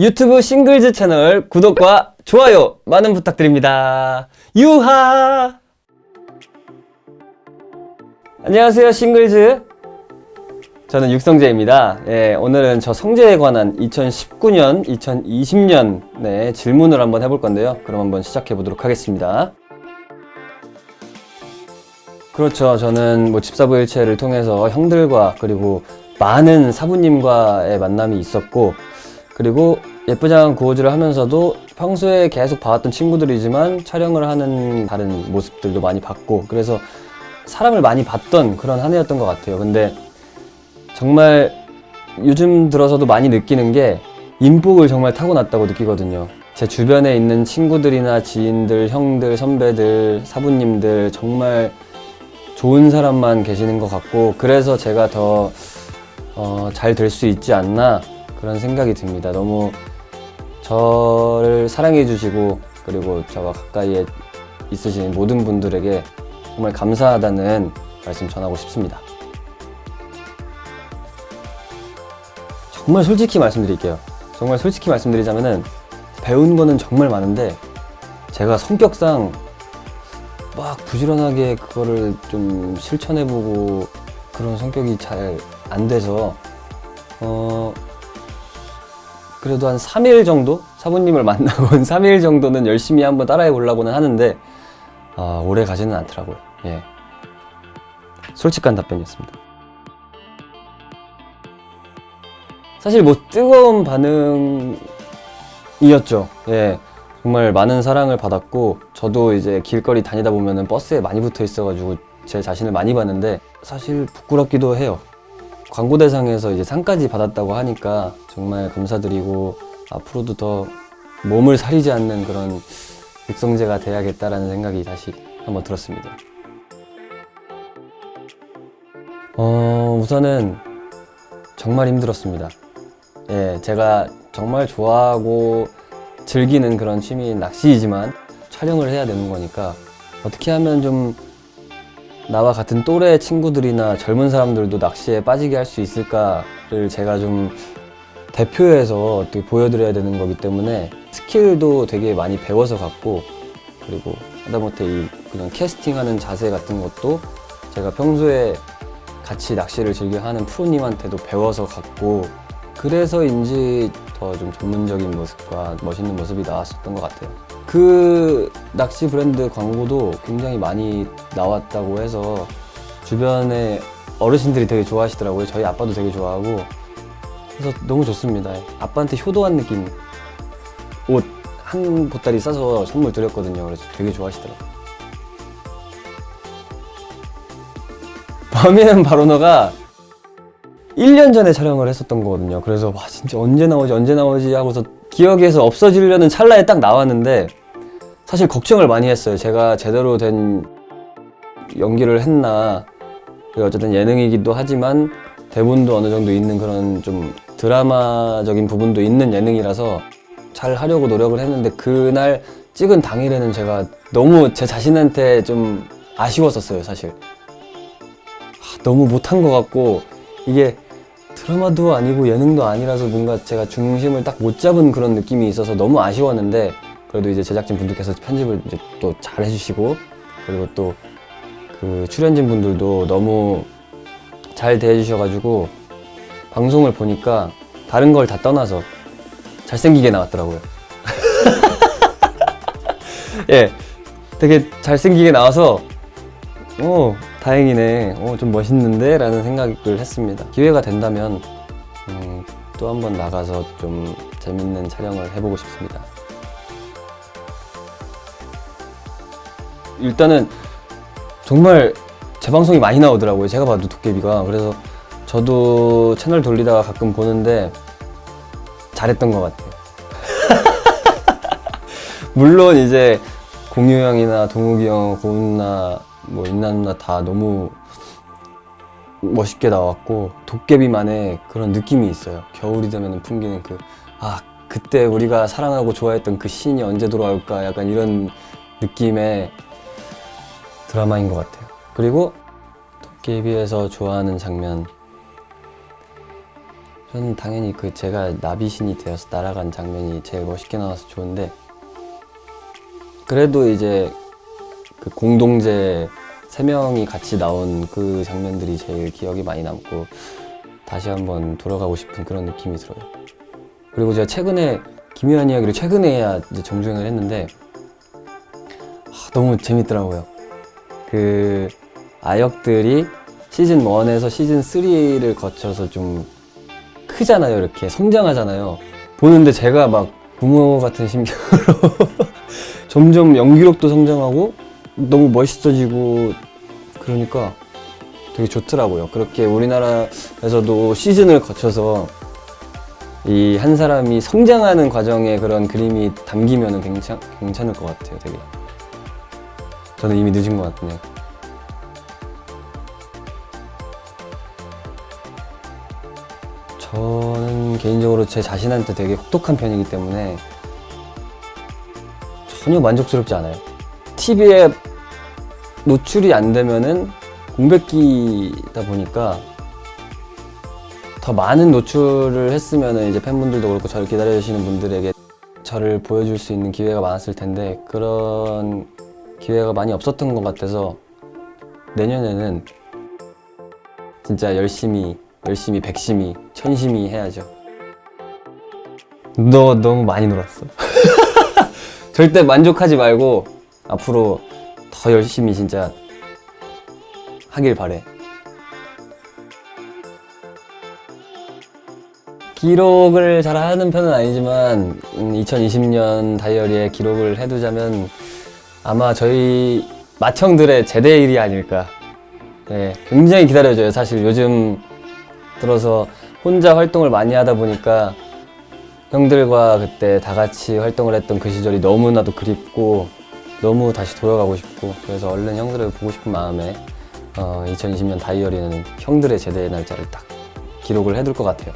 유튜브 싱글즈 채널 구독과 좋아요 많은 부탁드립니다. 유하! 안녕하세요, 싱글즈. 저는 육성재입니다. 예, 오늘은 저 성재에 관한 2019년, 2020년 네, 질문을 한번 해볼 건데요. 그럼 한번 시작해 보도록 하겠습니다. 그렇죠. 저는 뭐 집사부 일체를 통해서 형들과 그리고 많은 사부님과의 만남이 있었고 그리고 예쁘장한 구호즈를 하면서도 평소에 계속 봐왔던 친구들이지만 촬영을 하는 다른 모습들도 많이 봤고 그래서 사람을 많이 봤던 그런 한 해였던 것 같아요. 근데 정말 요즘 들어서도 많이 느끼는 게 인복을 정말 타고났다고 느끼거든요. 제 주변에 있는 친구들이나 지인들, 형들, 선배들, 사부님들 정말 좋은 사람만 계시는 것 같고 그래서 제가 더 잘 될수 있지 않나 그런 생각이 듭니다. 너무 저를 사랑해 주시고 그리고 저와 가까이에 있으신 모든 분들에게 정말 감사하다는 말씀 전하고 싶습니다. 정말 솔직히 말씀드릴게요. 정말 솔직히 말씀드리자면은 배운 거는 정말 많은데 제가 성격상 막 부지런하게 그거를 좀 실천해보고 그런 성격이 잘 안 돼서 어 그래도 한 3일 정도 사부님을 만나고 한 3일 정도는 열심히 한번 따라해 보려고는 하는데 아, 오래 가지는 않더라고요. 예. 솔직한 답변이었습니다. 사실 뭐 뜨거운 반응이었죠. 예. 정말 많은 사랑을 받았고 저도 이제 길거리 다니다 보면은 버스에 많이 붙어 있어 가지고 제 자신을 많이 봤는데 사실 부끄럽기도 해요. 광고 대상에서 이제 상까지 받았다고 하니까 정말 감사드리고 앞으로도 더 몸을 사리지 않는 그런 육성재가 돼야겠다라는 생각이 다시 한번 들었습니다. 어, 우선은 정말 힘들었습니다. 예, 제가 정말 좋아하고 즐기는 그런 취미인 낚시이지만 촬영을 해야 되는 거니까 어떻게 하면 좀 나와 같은 또래 친구들이나 젊은 사람들도 낚시에 빠지게 할 수 있을까를 제가 좀 대표해서 어떻게 보여드려야 되는 거기 때문에 스킬도 되게 많이 배워서 갔고 그리고 하다못해 이 그냥 캐스팅하는 자세 같은 것도 제가 평소에 같이 낚시를 즐겨 하는 프로님한테도 배워서 갔고 그래서인지 더 좀 전문적인 모습과 멋있는 모습이 나왔었던 것 같아요. 그 낚시 브랜드 광고도 굉장히 많이 나왔다고 해서 주변에 어르신들이 되게 좋아하시더라고요. 저희 아빠도 되게 좋아하고 그래서 너무 좋습니다. 아빠한테 효도한 느낌 옷 한 보따리 싸서 선물 드렸거든요. 그래서 되게 좋아하시더라고요. 범인은 바로 너가 1년 전에 촬영을 했었던 거거든요. 그래서 와 진짜 언제 나오지 언제 나오지 하고서 기억에서 없어지려는 찰나에 딱 나왔는데 사실 걱정을 많이 했어요. 제가 제대로 된 연기를 했나 어쨌든 예능이기도 하지만 대본도 어느 정도 있는 그런 좀 드라마적인 부분도 있는 예능이라서 잘 하려고 노력을 했는데 그날 찍은 당일에는 제가 너무 제 자신한테 좀 아쉬웠었어요 사실 아, 너무 못한 것 같고 이게 드라마도 아니고 예능도 아니라서 뭔가 제가 중심을 딱 못 잡은 그런 느낌이 있어서 너무 아쉬웠는데 그래도 이제 제작진 분들께서 편집을 이제 또 잘 해주시고 그리고 또 그 출연진 분들도 너무 잘 대해주셔가지고 방송을 보니까 다른 걸 다 떠나서 잘생기게 나왔더라고요. 예, 되게 잘생기게 나와서 어 다행이네, 어 좀 멋있는데 라는 생각을 했습니다. 기회가 된다면 음, 또 한 번 나가서 좀 재밌는 촬영을 해보고 싶습니다. 일단은 정말 재방송이 많이 나오더라고요. 제가 봐도 도깨비가. 그래서 저도 채널 돌리다가 가끔 보는데 잘했던 것 같아요. 물론 이제 공유 형이나 동욱이 형, 고은 누나, 뭐 인나 누나 다 너무 멋있게 나왔고 도깨비만의 그런 느낌이 있어요. 겨울이 되면 풍기는 그 아 그때 우리가 사랑하고 좋아했던 그 씬이 언제 돌아올까 약간 이런 느낌의 드라마인 것 같아요. 그리고 도깨비에서 좋아하는 장면 저는 당연히 그 제가 나비신이 되어서 날아간 장면이 제일 멋있게 나와서 좋은데 그래도 이제 그 공동제 세 명이 같이 나온 그 장면들이 제일 기억이 많이 남고 다시 한번 돌아가고 싶은 그런 느낌이 들어요. 그리고 제가 최근에 김효한 이야기를 최근에야 이제 정주행을 했는데 아, 너무 재밌더라고요. 그 아역들이 시즌 1에서 시즌 3를 거쳐서 좀 크잖아요. 이렇게 성장하잖아요. 보는데 제가 막 부모 같은 심경으로 점점 연기력도 성장하고 너무 멋있어지고 그러니까 되게 좋더라고요. 그렇게 우리나라에서도 시즌을 거쳐서 이 한 사람이 성장하는 과정에 그런 그림이 담기면 괜찮, 괜찮을 것 같아요. 되게. 저는 이미 늦은 것 같네요. 저는 개인적으로 제 자신한테 되게 혹독한 편이기 때문에 전혀 만족스럽지 않아요. TV에 노출이 안 되면은 공백기다 보니까 더 많은 노출을 했으면은 이제 팬분들도 그렇고 저를 기다려주시는 분들에게 저를 보여줄 수 있는 기회가 많았을 텐데 그런 기회가 많이 없었던 것 같아서 내년에는 진짜 열심히 열심히 백심히 천심히 해야죠. 너 너무 많이 놀았어. 절대 만족하지 말고 앞으로 더 열심히 진짜 하길 바래. 기록을 잘 하는 편은 아니지만 2020년 다이어리에 기록을 해두자면 아마 저희 맏형들의 제대일이 아닐까. 네, 굉장히 기다려져요. 사실 요즘 들어서 혼자 활동을 많이 하다 보니까 형들과 그때 다 같이 활동을 했던 그 시절이 너무나도 그립고 너무 다시 돌아가고 싶고 그래서 얼른 형들을 보고 싶은 마음에 어, 2020년 다이어리는 형들의 제대 날짜를 딱 기록을 해둘 것 같아요.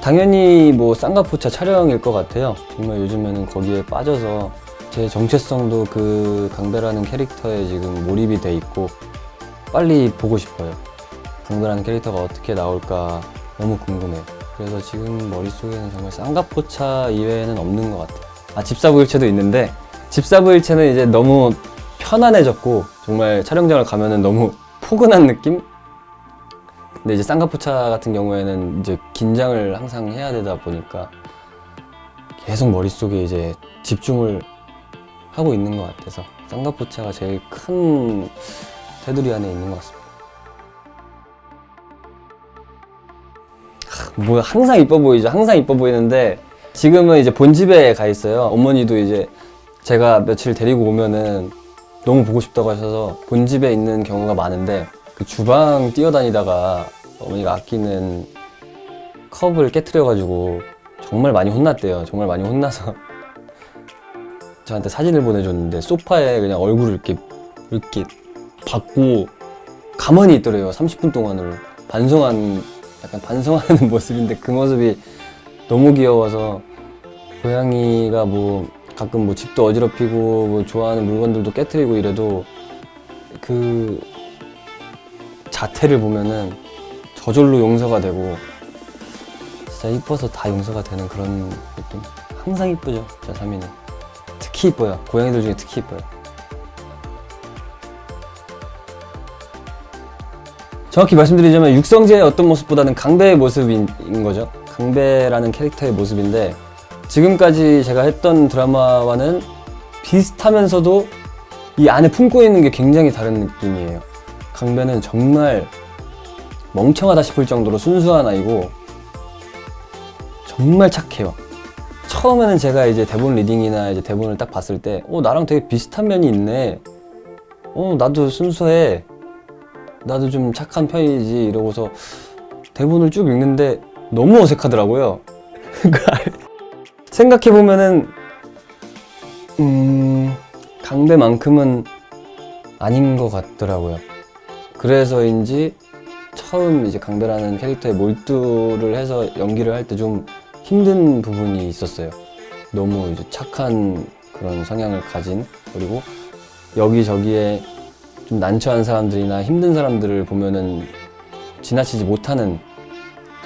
당연히 뭐 쌍가포차 촬영일 것 같아요. 정말 요즘에는 거기에 빠져서 제 정체성도 그 강배라는 캐릭터에 지금 몰입이 돼 있고 빨리 보고 싶어요. 강배라는 캐릭터가 어떻게 나올까 너무 궁금해요. 그래서 지금 머릿속에는 정말 쌍가포차 이외에는 없는 것 같아요. 아, 집사부일체도 있는데 집사부일체는 이제 너무 편안해졌고 정말 촬영장을 가면은 너무 포근한 느낌? 근데 이제 쌍가포차 같은 경우에는 이제 긴장을 항상 해야 되다 보니까 계속 머릿속에 이제 집중을 하고 있는 것 같아서 쌍가포차가 제일 큰 테두리 안에 있는 것 같습니다. 뭐 항상 이뻐 보이죠. 항상 이뻐 보이는데 지금은 이제 본집에 가 있어요. 어머니도 이제 제가 며칠 데리고 오면은 너무 보고 싶다고 하셔서 본집에 있는 경우가 많은데 그 주방 뛰어다니다가 어머니가 아끼는 컵을 깨트려가지고 정말 많이 혼났대요. 정말 많이 혼나서 저한테 사진을 보내줬는데 소파에 그냥 얼굴을 이렇게 이렇게 받고 가만히 있더래요. 30분 동안을 반성한 약간 반성하는 모습인데 그 모습이 너무 귀여워서 고양이가 뭐 가끔 뭐 집도 어지럽히고 뭐 좋아하는 물건들도 깨트리고 이래도 그 자태를 보면은 저절로 용서가 되고 진짜 이뻐서 다 용서가 되는 그런 느낌? 항상 이쁘죠 저 사미는. 특히 이뻐요. 고양이들 중에 특히 이뻐요 정확히 말씀드리자면 육성재의 어떤 모습보다는 강배의 모습인 인 거죠 강배라는 캐릭터의 모습인데 지금까지 제가 했던 드라마와는 비슷하면서도 이 안에 품고 있는 게 굉장히 다른 느낌이에요 강배는 정말 멍청하다 싶을 정도로 순수한 아이고 정말 착해요. 처음에는 제가 이제 대본 reading이나 이제 대본을 딱 봤을 때, 어, 나랑 되게 비슷한 면이 있네. 어, 나도 순수해. 나도 좀 착한 편이지. 이러고서 대본을 쭉 읽는데 너무 어색하더라고요. 생각해보면은, 음, 강배만큼은 아닌 것 같더라고요. 그래서인지 처음 이제 강배라는 캐릭터에 몰두를 해서 연기를 할 때 좀 힘든 부분이 있었어요. 너무 이제 착한 그런 성향을 가진 그리고 여기저기에 좀 난처한 사람들이나 힘든 사람들을 보면은 지나치지 못하는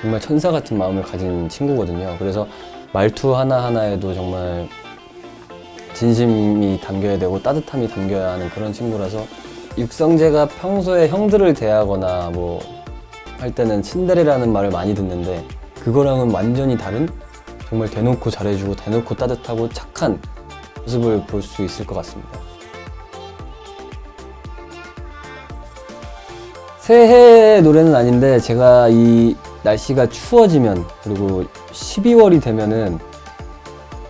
정말 천사 같은 마음을 가진 친구거든요. 그래서 말투 하나하나에도 정말 진심이 담겨야 되고 따뜻함이 담겨야 하는 그런 친구라서 육성재가 평소에 형들을 대하거나 뭐 할 때는 친데레라는 말을 많이 듣는데 그거랑은 완전히 다른 정말 대놓고 잘해주고 대놓고 따뜻하고 착한 모습을 볼 수 있을 것 같습니다. 새해 노래는 아닌데 제가 이 날씨가 추워지면 그리고 12월이 되면은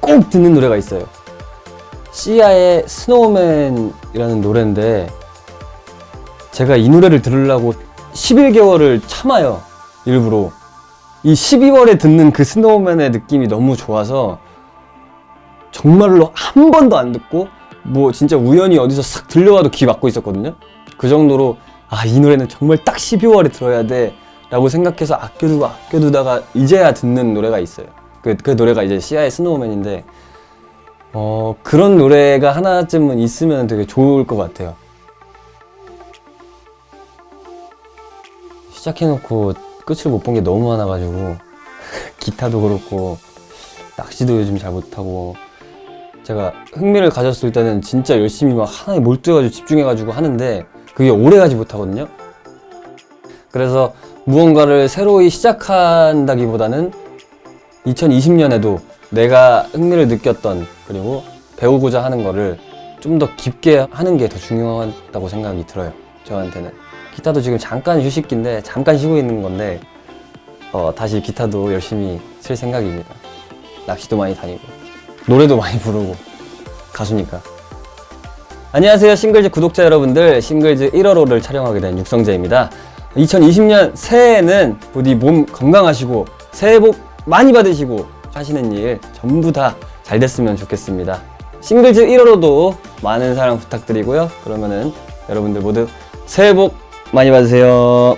꼭 듣는 노래가 있어요. 시아의 Snowman이라는 노래인데 제가 이 노래를 들으려고 11개월을 참아요. 일부러. 이 12월에 듣는 그 Snowman의 느낌이 너무 좋아서 정말로 한 번도 안 듣고 뭐 진짜 우연히 어디서 싹 들려와도 귀 막고 있었거든요. 그 정도로 아 이 노래는 정말 딱 12월에 들어야 돼 라고 생각해서 아껴두고 아껴두다가 이제야 듣는 노래가 있어요. 그, 그 노래가 이제 시아의 스노우맨인데 어 그런 노래가 하나쯤은 있으면 되게 좋을 것 같아요. 시작해놓고 끝을 못 본 게 너무 많아가지고 기타도 그렇고 낚시도 요즘 잘 못하고 제가 흥미를 가졌을 때는 진짜 열심히 막 하나에 몰두해가지고 집중해가지고 하는데 그게 오래가지 못하거든요. 그래서 무언가를 새로이 시작한다기보다는 2020년에도 내가 흥미를 느꼈던 그리고 배우고자 하는 거를 좀 더 깊게 하는 게 더 중요하다고 생각이 들어요. 저한테는. 기타도 지금 잠깐 휴식기인데 잠깐 쉬고 있는 건데 어, 다시 기타도 열심히 칠 생각입니다. 낚시도 많이 다니고 노래도 많이 부르고 가수니까. 안녕하세요. 싱글즈 구독자 여러분들. 싱글즈 1월호를 촬영하게 된 육성재입니다. 2020년 새해에는 부디 몸 건강하시고 새해 복 많이 받으시고 하시는 일 전부 다 잘 됐으면 좋겠습니다. 싱글즈 1월호도 많은 사랑 부탁드리고요. 그러면은 여러분들 모두 새해 복 많이 받으세요